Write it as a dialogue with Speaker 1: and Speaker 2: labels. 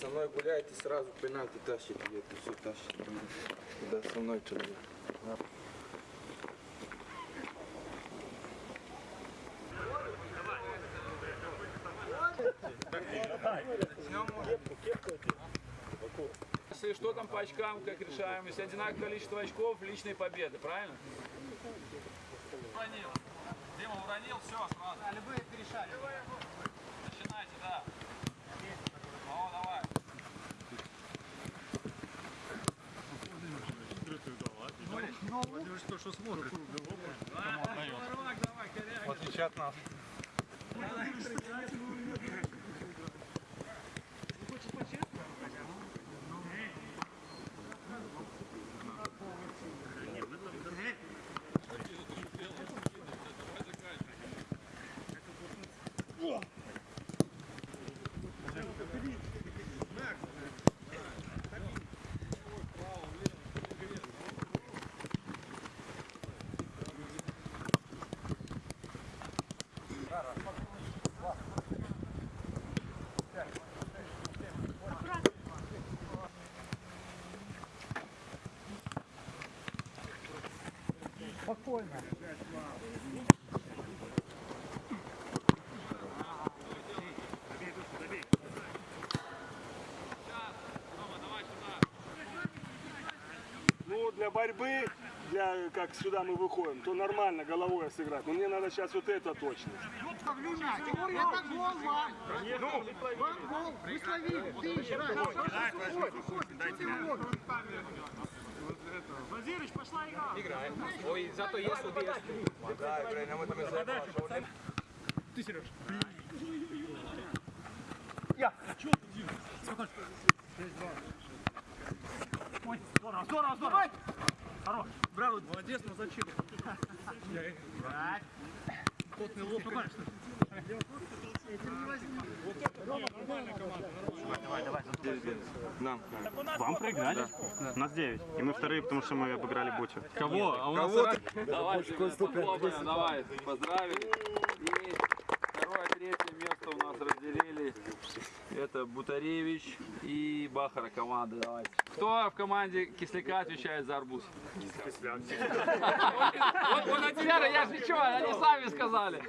Speaker 1: Со мной гуляете, сразу пенальти тащите, и это все тащит. Когда со мной человек.
Speaker 2: Если что там по очкам, как решаем, если одинаковое количество очков, личные победы, правильно? Уронил. Дима уронил, все, сразу. Да, любые перешали. Начинайте, да. Давай, давай, коряк.
Speaker 3: В отличие от нас.
Speaker 4: Ну, для борьбы, для как сюда мы выходим, то нормально головой сыграть. Но мне надо сейчас вот это точно.
Speaker 5: Это гол вам. Вам гол. Вы словили. Ты еще раз. Вазирыч, пошла игра.
Speaker 3: Здорово, здорово, здорово. Хорош. Браво, молодец, но зачем? Потный лоб.
Speaker 1: Нам.
Speaker 6: Вам проиграли? Нас 9. И мы вторые, потому что мы обыграли Бутю.
Speaker 2: Кого? А у нас Давайте, похлопаем, давай, поздравили. И второе, третье место у нас разделили. Это Бутаревич и Бахара команда. Давайте. Кто в команде Кисляка отвечает за арбуз? Он, он от тебя, я же ничего, они сами сказали.